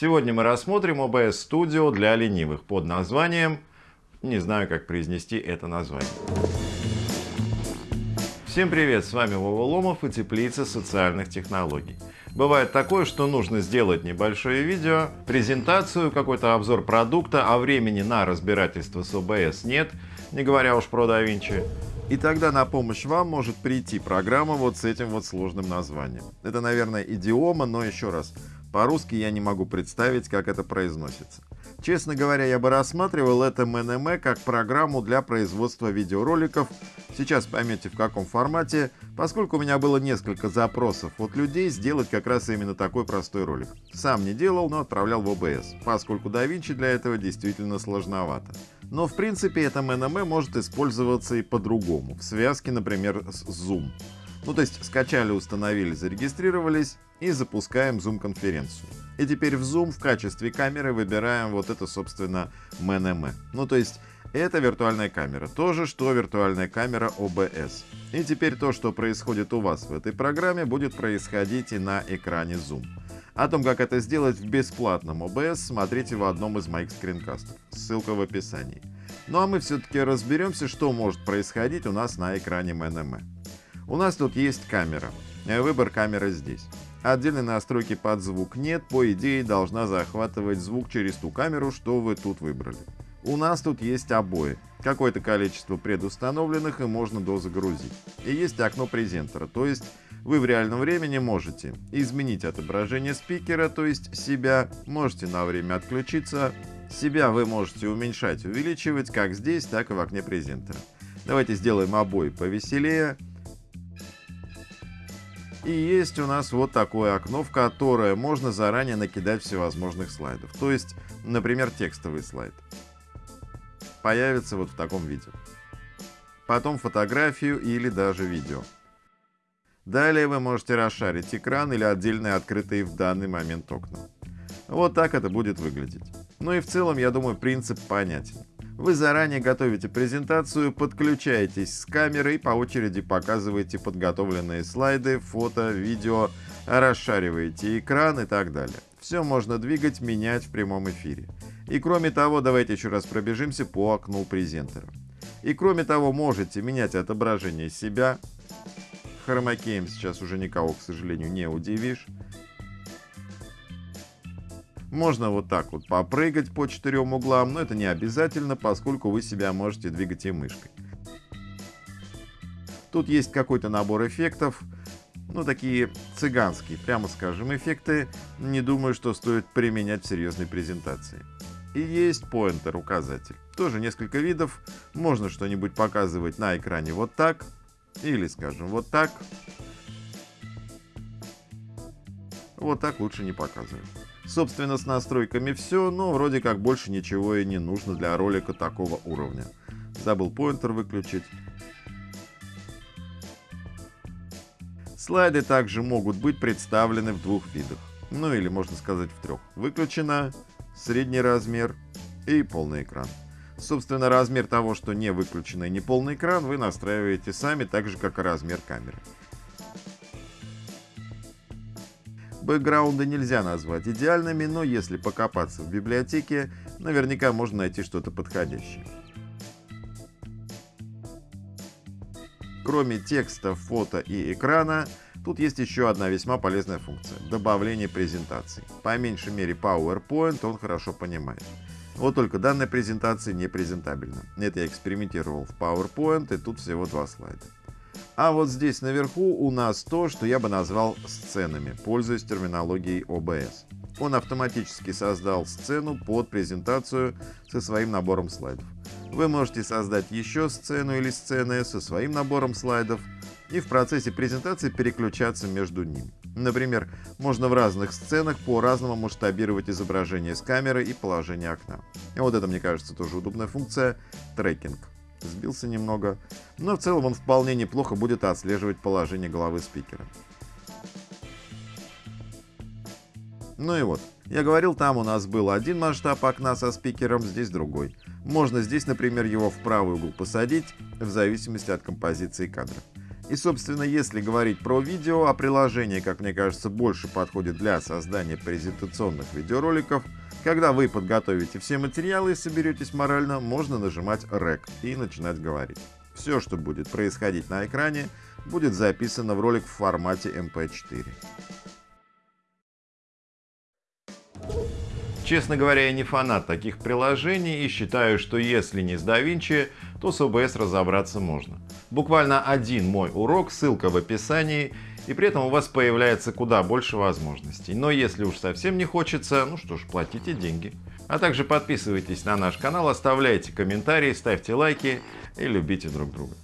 Сегодня мы рассмотрим OBS Studio для ленивых под названием... Не знаю, как произнести это название. Всем привет, с вами Вова Ломов и Теплица социальных технологий. Бывает такое, что нужно сделать небольшое видео, презентацию, какой-то обзор продукта, а времени на разбирательство с OBS нет, не говоря уж про DaVinci. И тогда на помощь вам может прийти программа вот с этим вот сложным названием. Это, наверное, идиома, но еще раз, по-русски я не могу представить, как это произносится. Честно говоря, я бы рассматривал это МНМ как программу для производства видеороликов. Сейчас поймете в каком формате, поскольку у меня было несколько запросов от людей сделать как раз именно такой простой ролик. Сам не делал, но отправлял в OBS, поскольку DaVinci для этого действительно сложновато. Но в принципе это МНМ может использоваться и по-другому, в связке, например, с Zoom. Ну то есть скачали, установили, зарегистрировались и запускаем Zoom-конференцию. И теперь в Zoom в качестве камеры выбираем вот это, собственно, MNM. Ну то есть это виртуальная камера, то же, что виртуальная камера OBS. И теперь то, что происходит у вас в этой программе, будет происходить и на экране Zoom. О том, как это сделать в бесплатном OBS, смотрите в одном из моих скринкастов. Ссылка в описании. Ну а мы все-таки разберемся, что может происходить у нас на экране MNM. У нас тут есть камера. Э, выбор камеры здесь. Отдельной настройки под звук нет, по идее должна захватывать звук через ту камеру, что вы тут выбрали. У нас тут есть обои, какое-то количество предустановленных и можно дозагрузить. И есть окно презентера, то есть вы в реальном времени можете изменить отображение спикера, то есть себя, можете на время отключиться, себя вы можете уменьшать, увеличивать как здесь, так и в окне презентера. Давайте сделаем обои повеселее. И есть у нас вот такое окно, в которое можно заранее накидать всевозможных слайдов. То есть, например, текстовый слайд. Появится вот в таком виде. Потом фотографию или даже видео. Далее вы можете расшарить экран или отдельные открытые в данный момент окна. Вот так это будет выглядеть. Ну и в целом, я думаю, принцип понятен. Вы заранее готовите презентацию, подключаетесь с камерой по очереди показываете подготовленные слайды, фото, видео, расшариваете экран и так далее. Все можно двигать, менять в прямом эфире. И кроме того, давайте еще раз пробежимся по окну презентера. И кроме того, можете менять отображение себя. Хромакеем сейчас уже никого, к сожалению, не удивишь. Можно вот так вот попрыгать по четырем углам, но это не обязательно, поскольку вы себя можете двигать и мышкой. Тут есть какой-то набор эффектов, ну такие цыганские, прямо скажем, эффекты. Не думаю, что стоит применять в серьезной презентации. И есть поинтер, указатель. Тоже несколько видов. Можно что-нибудь показывать на экране вот так. Или, скажем, вот так. Вот так лучше не показывать. Собственно, с настройками все, но вроде как больше ничего и не нужно для ролика такого уровня. Забыл поинтер выключить. Слайды также могут быть представлены в двух видах. Ну или можно сказать в трех. Выключено, средний размер и полный экран. Собственно, размер того, что не выключено и не полный экран, вы настраиваете сами, так же как и размер камеры. Бэкграунды нельзя назвать идеальными, но если покопаться в библиотеке, наверняка можно найти что-то подходящее. Кроме текста, фото и экрана, тут есть еще одна весьма полезная функция – добавление презентаций. По меньшей мере PowerPoint он хорошо понимает. Вот только данная презентация не презентабельна. Это я экспериментировал в PowerPoint, и тут всего два слайда. А вот здесь наверху у нас то, что я бы назвал сценами, пользуясь терминологией OBS. Он автоматически создал сцену под презентацию со своим набором слайдов. Вы можете создать еще сцену или сцены со своим набором слайдов и в процессе презентации переключаться между ними. Например, можно в разных сценах по-разному масштабировать изображение с камеры и положение окна. И вот это, мне кажется, тоже удобная функция – трекинг сбился немного, но в целом он вполне неплохо будет отслеживать положение головы спикера. Ну и вот, я говорил, там у нас был один масштаб окна со спикером, здесь другой. Можно здесь, например, его в правый угол посадить, в зависимости от композиции кадра. И собственно, если говорить про видео, а приложение, как мне кажется, больше подходит для создания презентационных видеороликов, когда вы подготовите все материалы и соберетесь морально, можно нажимать REC и начинать говорить. Все, что будет происходить на экране, будет записано в ролик в формате MP4. Честно говоря, я не фанат таких приложений и считаю, что если не с DaVinci, то с OBS разобраться можно. Буквально один мой урок, ссылка в описании, и при этом у вас появляется куда больше возможностей. Но если уж совсем не хочется, ну что ж, платите деньги. А также подписывайтесь на наш канал, оставляйте комментарии, ставьте лайки и любите друг друга.